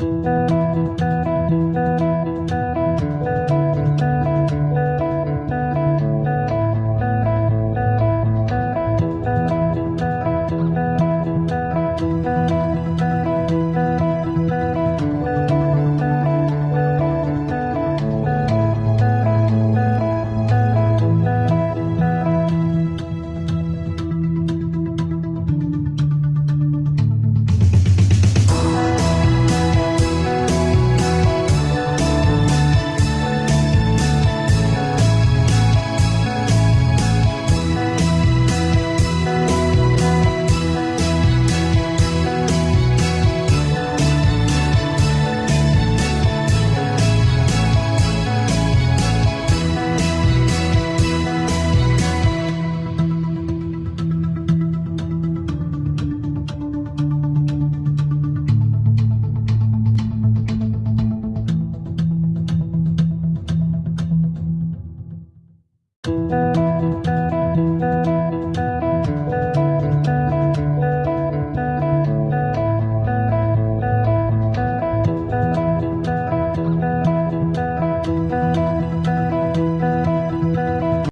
Música